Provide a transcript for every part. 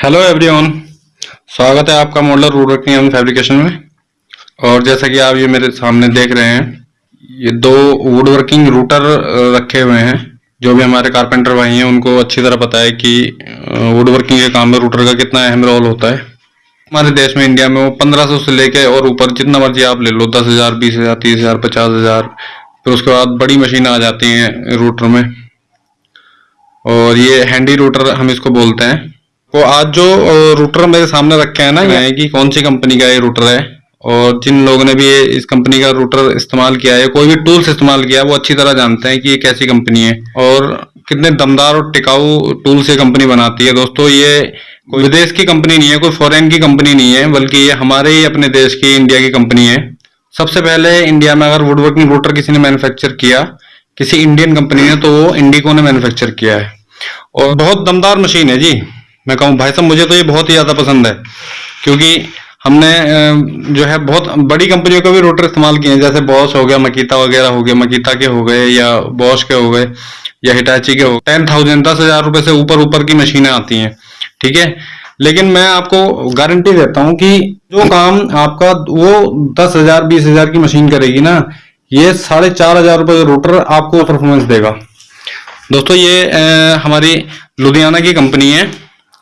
Hello everyone स्वागत है आपका मॉडलर वुड वर्किंग एवं फैब्रिकेशन में। और जैसा कि आप ये मेरे सामने देख रहे हैं, ये दो वुड वर्किंग रूटर रखे हुए हैं, जो भी हमारे कारपेंटर भाई हैं, उनको अच्छी तरह पता है कि वुड वर्किंग के काम में रूटर का कितना अहम रोल होता है। हमारे देश में इंडिया में वो पंद्रह से लेके और ऊपर जितना मर्ज़ी आप ले लो, दस हज़ार, बीस हज़ार, तीस हज़ार, पचास हज़ार, फिर उसके बाद बड़ी मशीन आ जाती हैं रूटर में। और ये हैंडी रूटर हम इसको बोलते हैं। तो आज जो रूटर मेरे सामने रखे हैं ना ये कि कौन सी कंपनी का ये रूटर है और जिन लोगों ने भी ये इस कंपनी का रूटर इस्तेमाल किया है कोई भी टूल्स इस्तेमाल किया है वो अच्छी तरह जानते हैं कि ये कैसी कंपनी है। और कितने दमदार और टिकाऊ टूल्स ये कंपनी बनाती है। दोस्तों ये कोई विदेश की कंपनी नहीं है कोई फॉरेन की कंपनी नहीं है बल्कि ये हमारे ही अपने देश की इंडिया की कंपनी है। सबसे पहले इंडिया में अगर वुड वर्किंग रूटर किसी ने मैन्युफैक्चर किया किसी इंडियन कंपनी ने तो वो इंडिको ने मैन्युफैक्चर किया है। और बहुत दमदार मशीन है जी। मैं कहूँ भाई साहब मुझे तो ये बहुत ही ज़्यादा पसंद है क्योंकि हमने जो है बहुत बड़ी कंपनियों का भी रोटर इस्तेमाल किए हैं जैसे बॉस हो गया मकीता वगैरह हो गया मकीता के हो गए या बॉस के हो गए या हिटाची के हो गए। टेन थाउज़ेंड दस हज़ार रुपए से ऊपर ऊपर की मशीनें आती हैं ठीक है? लेकिन मैं आपको गारंटी देता हूँ कि जो काम आपका वो दस हज़ार बीस हज़ार की मशीन करेगी ना ये साढ़े चार हज़ार रुपए का रोटर आपको परफॉर्मेंस देगा। दोस्तों ये आ, हमारी लुधियाना की कंपनी है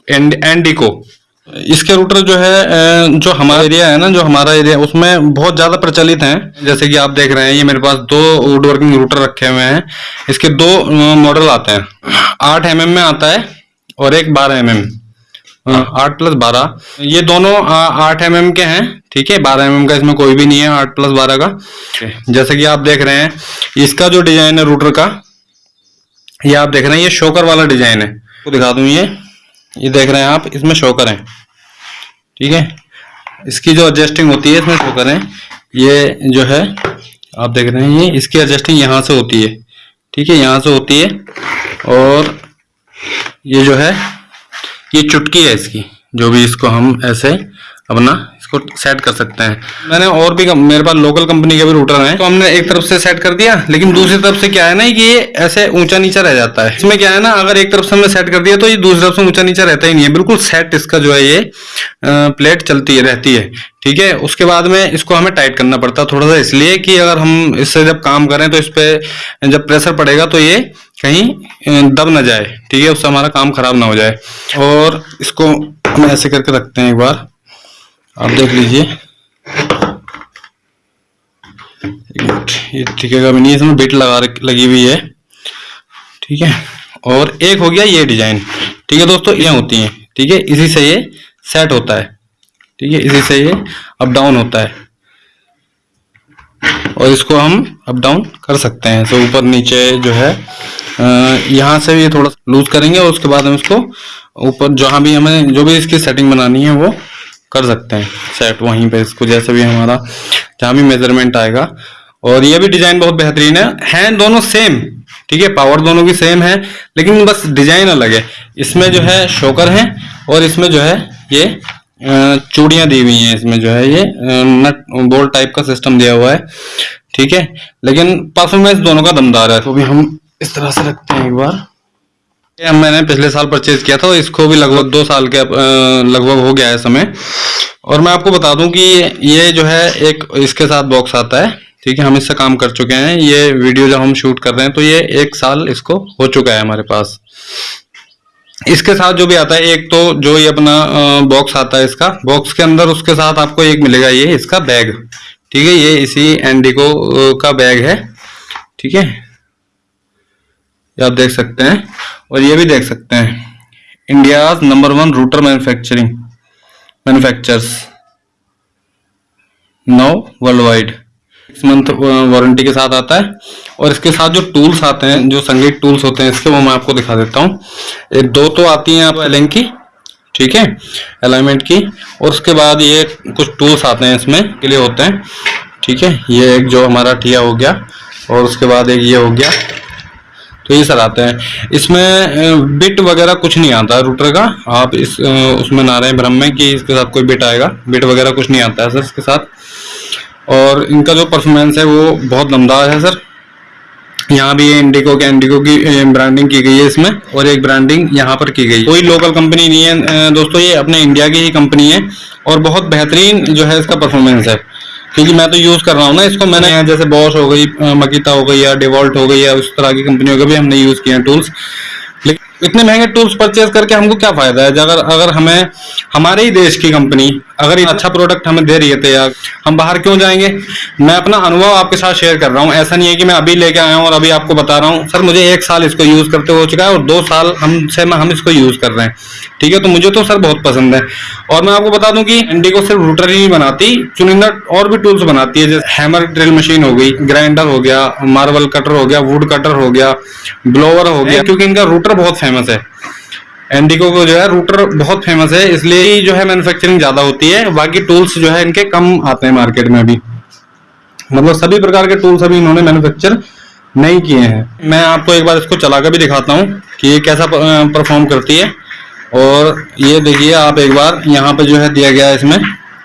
एंड एंडिको। इसके रूटर जो है जो हमारा एरिया है ना जो हमारा एरिया उसमें बहुत ज़्यादा प्रचलित हैं। जैसे कि आप देख रहे हैं ये मेरे पास दो वुड वर्किंग रूटर रखे हुए हैं। इसके दो मॉडल आते हैं। आठ एम mm में आता है और एक बारह एम mm आठ प्लस बारह। ये दोनों आठ एम mm के हैं ठीक है? बारह एम का इसमें कोई भी नहीं है आठ प्लस बारह का। जैसे कि आप देख रहे हैं इसका जो डिज़ाइन है रूटर का ये आप देख रहे हैं ये शोकर वाला डिज़ाइन है। तो दिखा दूँ ये? ये देख रहे हैं आप, इसमें शो करें। ठीक है? इसकी जो एडजस्टिंग होती है, इसमें शो करें। ये जो है, आप देख रहे हैं, ये इसकी एडजस्टिंग यहाँ से होती है। ठीक है? यहाँ से होती है। और ये जो है, ये चुटकी है इसकी, जो भी इसको हम ऐसे अपना इसको सेट कर सकते हैं। मैंने और भी मेरे पास लोकल कंपनी के भी रूटर हैं। तो हमने एक तरफ़ से सेट कर दिया लेकिन दूसरी तरफ़ से क्या है ना कि ये ऐसे ऊँचा नीचा रह जाता है। इसमें क्या है ना अगर एक तरफ़ से हमने सेट कर दिया तो ये दूसरी तरफ़ से ऊँचा नीचा रहता ही नहीं है। बिल्कुल सेट इसका जो है ये प्लेट चलती है रहती है। ठीक है? उसके बाद में इसको हमें टाइट करना पड़ता है थोड़ा सा इसलिए कि अगर हम इससे जब काम करें तो इस पर जब प्रेशर पड़ेगा तो ये कहीं दब ना जाए। ठीक है? उससे हमारा काम खराब ना हो जाए। और इसको हम ऐसे करके रखते हैं एक बार। आप देख लीजिए। ये टिकेगा भी नहीं, इसमें बिट लगा लगी हुई है। ठीक है? और एक हो गया ये डिज़ाइन। ठीक है दोस्तों, ये होती हैं। ठीक है, इसी से ये सेट होता है। ठीक है, इसी से ये अप डाउन होता है। और इसको हम अप डाउन कर सकते हैं। तो ऊपर नीचे जो है यहाँ से ये थोड़ा लूज करेंगे और उसके बाद हम इसको ऊपर, जहाँ भी हमें, जो भी इसकी सेटिंग बनानी है, वो कर सकते हैं। सेट वहीं पे इसको जैसे भी हमारा जहाँ भी मेज़रमेंट आएगा। और ये भी डिज़ाइन बहुत बेहतरीन है। हैं दोनों सेम ठीक है? पावर दोनों की सेम है, लेकिन बस डिज़ाइन अलग है। इसमें जो है शोकर है और इसमें जो है ये चूड़ियाँ दी हुई हैं। इसमें जो है ये नट बोल्ट टाइप का सिस्टम दिया हुआ है, ठीक है? लेकिन परफॉर्मेंस दोनों का दमदार है। तो भी हम इस तरह से रखते हैं एक बार। मैंने पिछले साल परचेज किया था, इसको भी लगभग दो साल के लगभग हो गया है समय। और मैं आपको बता दूँ कि ये जो है, एक इसके साथ बॉक्स आता है, ठीक है, हम इससे काम कर चुके हैं। ये वीडियो जब हम शूट कर रहे हैं तो ये एक साल इसको हो चुका है हमारे पास। इसके साथ जो भी आता है, एक तो जो ये अपना बॉक्स आता है इसका बॉक्स के अंदर उसके साथ आपको एक मिलेगा, ये इसका बैग ठीक है, ये इसी एंडिको का बैग है, ठीक है। ये आप देख सकते हैं। और ये भी देख सकते हैं। India number one router manufacturing manufacturers no world wide six month warranty के साथ आता है। और इसके साथ जो टूल्स आते हैं, जो संगीत टूल्स होते हैं, इसके वो मैं आपको दिखा देता हूँ। एक दो तो आती हैं आपको एलिंग की, ठीक है? अलाइनमेंट की। और उसके बाद ये कुछ टूल्स आते हैं इसमें, के लिए होते हैं, ठीक है? ये एक जो हमारा ठिया हो गया, और उसके बाद एक ये हो गया। तो ये सर आते हैं। इसमें बिट वगैरह कुछ नहीं आता रूटर का। आप इस उसमें ना रहे भ्रम में कि इसके साथ कोई बिट आएगा। बिट वगैरह कुछ नहीं आता है सर इसके साथ। और इनका जो परफॉर्मेंस है वो बहुत दमदार है सर। यहाँ भी इंडिको के इंडिको की ब्रांडिंग की गई है इसमें। और एक ब्रांडिंग यहाँ पर की गई। कोई लोकल कंपनी नहीं है। दोस्तों, ये अपने इंडिया की ही कंपनी है। और बहुत बेहतरीन जो है इसका परफॉर्मेंस है। क्योंकि मैं तो यूज़ कर रहा हूँ ना, इसको मैंने जैसे बॉस हो गई मकीता हो गई या डिवॉल्ट हो गई या उस तरह की कंपनियों का भी हमने यूज़ किया टूल्स इतने महँगे टूल्स परचेज करके हमको क्या फ़ायदा है? अगर अगर हमें हमारे ही देश की कंपनी अगर ये अच्छा प्रोडक्ट हमें दे रही है तैयार हम बाहर क्यों जाएँगे? मैं अपना अनुभव आपके साथ शेयर कर रहा हूँ। ऐसा नहीं है कि मैं अभी लेके आया हूँ और अभी आपको बता रहा हूँ। सर मुझे एक साल इसको यूज़ करते हो चुका है और दो साल हमसे हम इसको यूज़ कर रहे हैं। ठीक है तो मुझे तो सर बहुत पसंद है। और मैं आपको बता दूँ कि इंडिको सिर्फ़ रूटर ही नहीं बनाती चुनिंदा और भी टूल्स बनाती है। जैसे हैमर ड्रिल मशीन हो गई ग्राइंडर हो गया मार्बल कटर हो गया वुड कटर हो गया ब्लोवर हो गया क्योंकि इनका रूटर बहुत फ़ेमस है। एंडिको को जो है रूटर बहुत फ़ेमस है, इसलिए ही जो है मैन्युफैक्चरिंग ज़्यादा होती है। बाकी टूल्स जो है इनके कम आते हैं मार्केट में अभी। मतलब सभी प्रकार के टूल्स अभी इन्होंने मैन्युफैक्चर नहीं किए हैं। मैं आपको एक बार इसको चला भी दिखाता हूँ कि ये कैसा परफॉर्म करती है। और ये देखिए आप एक बार यहाँ पे जो है दिया गया इसमें।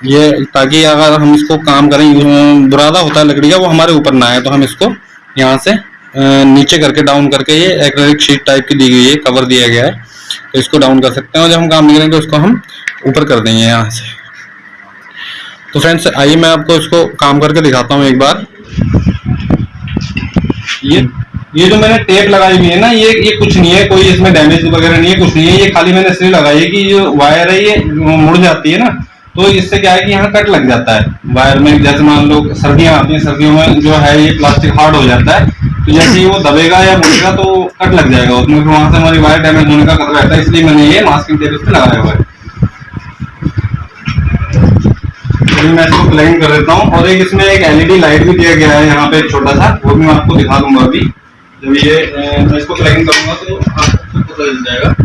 ये ताकि अगर हम इसको काम करें बुरादा होता है लकड़ी का, वो हमारे ऊपर ना आए तो हम इसको यहाँ से नीचे करके डाउन करके ये एक्रेलिक शीट टाइप की दी गई है कवर दिया गया है। तो इसको डाउन कर सकते हैं और जब हम काम नहीं करेंगे तो इसको हम ऊपर कर देंगे यहाँ से। तो फ्रेंड्स आइए मैं आपको इसको काम करके दिखाता हूँ एक बार। ये ये जो मैंने टेप लगाई हुई है ना, ये ये कुछ नहीं है, कोई इसमें डैमेज वगैरह नहीं है, कुछ नहीं है। ये खाली मैंने इसलिए लगाई है कि जो वायर है, ये मुड़ जाती है ना तो इससे क्या है कि यहाँ कट लग जाता है। वायर में जैसे मान लो सर्दियाँ आती हैं, सर्दियों में जो है ये प्लास्टिक हार्ड हो जाता है। तो जैसे ही वो दबेगा या मुड़ेगा तो कट लग जाएगा, उसमें फिर वहाँ से हमारी वायर डैमेज होने का खतरा रहता है, इसलिए मैंने ये मास्किंग टेप इस पे लगाया हुआ है। अभी मैं इसको प्लग कर देता हूँ और एक इसमें एक एलईडी लाइट भी दिया गया है यहाँ पे एक छोटा सा, वो भी मैं आपको दिखा दूँगा अभी। जब ये मैं इसको प्लग करूँगा तो आपको पता चल जाएगा।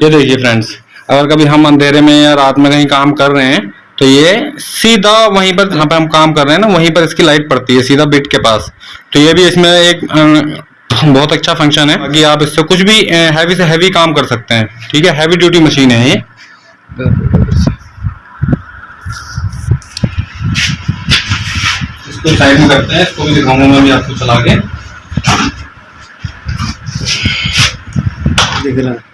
ये देखिए फ्रेंड्स अगर कभी हम अंधेरे में या रात में कहीं काम कर रहे हैं तो ये सीधा वहीं पर जहाँ पे हम काम कर रहे हैं ना वहीं पर इसकी लाइट पड़ती है सीधा बिट के पास। तो ये भी इसमें एक बहुत अच्छा फ़ंक्शन है कि आप इससे कुछ भी हैवी से हैवी काम कर सकते हैं। ठीक है? हैवी ड्यूटी मशीन है ये। इसको साइड में करते हैं इसको भी दिखाऊँगा मैं भी आपको चला के। दिख रहा है।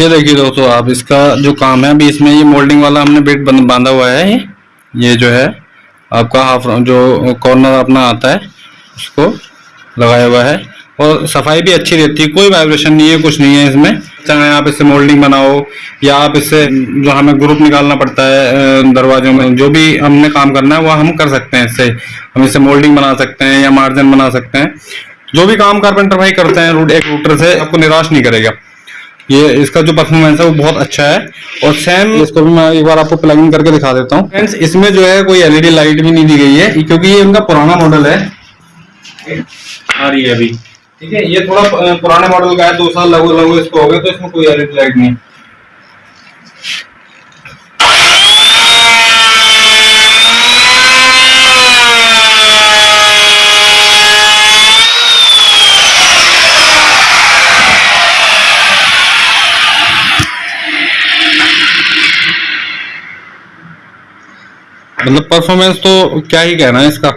ये देखिए दोस्तों आप इसका जो काम है, अभी इसमें ये मोल्डिंग वाला हमने बेट बांधा हुआ है। ये जो है, आपका हाफ़ जो कॉर्नर अपना आता है, उसको लगाया हुआ है। और सफ़ाई भी अच्छी रहती है, कोई वाइब्रेशन नहीं है, कुछ नहीं है इसमें। चाहे आप इससे मोल्डिंग बनाओ, या आप इससे जो हमें ग्रुप निकालना पड़ता है दरवाजों में, जो भी हमने काम करना है, वह हम कर सकते हैं इससे। हम इससे मोल्डिंग बना सकते हैं, या मार्जिन बना सकते हैं। जो भी काम कारपेंटर भाई करते हैं एक रूटर से, आपको निराश नहीं करेगा। ये इसका जो परफॉर्मेंस है वो बहुत अच्छा है। और सेम इसको भी मैं एक बार आपको प्लग करके दिखा देता हूँ। फ्रेंड्स इसमें जो है कोई एलईडी लाइट भी नहीं दी गई है क्योंकि ये उनका पुराना मॉडल है। आ रही है अभी। ठीक है ये थोड़ा पुराने मॉडल का है दो साल लगभग लगभग इसको हो गया तो इसमें कोई एलईडी लाइट नहीं मतलब परफॉर्मेंस तो क्या ही कहना है इसका।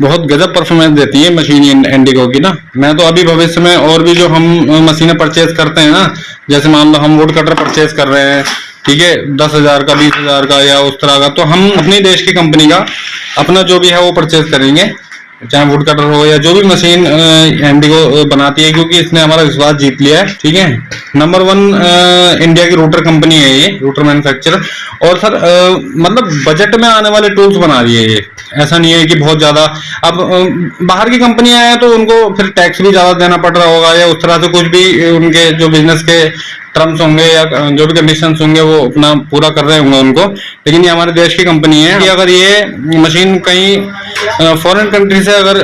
बहुत गजब परफॉर्मेंस देती है मशीन इंडिगो की ना। मैं तो अभी भविष्य में और भी जो हम मशीनें परचेज करते हैं ना, जैसे मान लो हम वुड कटर परचेज कर रहे हैं, ठीक है, दस हज़ार का, बीस हज़ार का या उस तरह का तो हम अपने देश की कंपनी का अपना जो भी है वो परचेज करेंगे। चाहे वुड कटर हो या जो भी मशीन इंडिगो बनाती है क्योंकि इसने हमारा विश्वास जीत लिया है ठीक है? नंबर वन इंडिया की रूटर कंपनी है ये रूटर मैन्युफैक्चरर और सर अ, मतलब बजट में आने वाले टूल्स बना रही है ये। ऐसा नहीं है कि बहुत ज़्यादा। अब बाहर की कंपनियाँ हैं तो उनको फिर टैक्स भी ज़्यादा देना पड़ रहा होगा या उस तरह से कुछ भी उनके जो बिज़नेस के टर्म्स होंगे या जो भी कंडीशंस होंगे वो अपना पूरा कर रहे होंगे उनको। लेकिन ये हमारे देश की कंपनी है। कि अगर ये मशीन कहीं फॉरेन कंट्री से अगर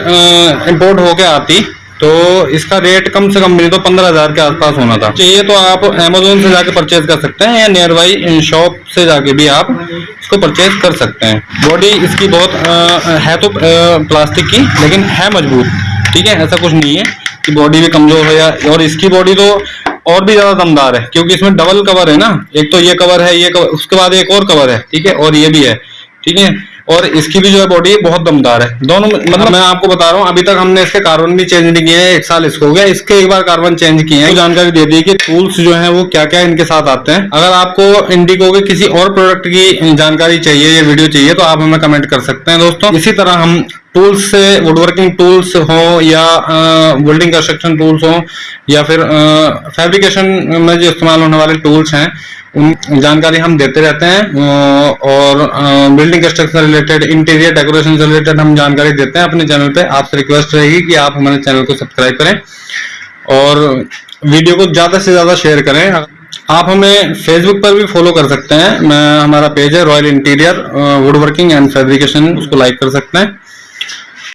इंपोर्ट होके आती तो इसका रेट कम से कम नहीं तो पंद्रह हज़ार के आसपास होना था। चाहिए तो आप अमेजोन से जाके परचेज कर सकते हैं या नियर बाई शॉप से जाके भी आप इसको परचेज कर सकते हैं। बॉडी इसकी बहुत अ, है तो प्लास्टिक की लेकिन है मज़बूत। ठीक है? ऐसा कुछ नहीं है कि बॉडी भी कमज़ोर हो या और इसकी बॉडी तो और भी ज़्यादा दमदार है क्योंकि इसमें डबल कवर है ना। एक तो ये कवर है ये कवर उसके बाद एक और कवर है। ठीक है? और ये भी है। ठीक है? और इसकी भी जो है बॉडी बहुत दमदार है। दोनों मतलब मैं आपको बता रहा हूँ अभी तक हमने इसके कार्बन भी चेंज नहीं किए हैं एक साल इसको हो गया। इसके एक बार कार्बन चेंज किए हैं। तो जानकारी दे दी कि टूल्स जो है वो क्या क्या इनके साथ आते हैं। अगर आपको इंडिगो के किसी और प्रोडक्ट की जानकारी चाहिए या वीडियो चाहिए तो आप हमें कमेंट कर सकते हैं दोस्तों। इसी तरह हम टूल्स से वुडवर्किंग टूल्स हो या बिल्डिंग कंस्ट्रक्शन टूल्स हो या फिर फैब्रिकेशन में जो इस्तेमाल होने वाले टूल्स हैं, उन जानकारी हम देते रहते हैं और building construction related interior decoration से रिलेटेड हम जानकारी देते हैं अपने चैनल पे। आपसे रिक्वेस्ट रहेगी कि आप हमारे चैनल को सब्सक्राइब करें और वीडियो को ज़्यादा से ज़्यादा शेयर करें। आप हमें फेसबुक पर भी फॉलो कर सकते हैं। मैं, हमारा पेज है Royal Interior Wood Working and Fabrication उसको लाइक कर सकते हैं।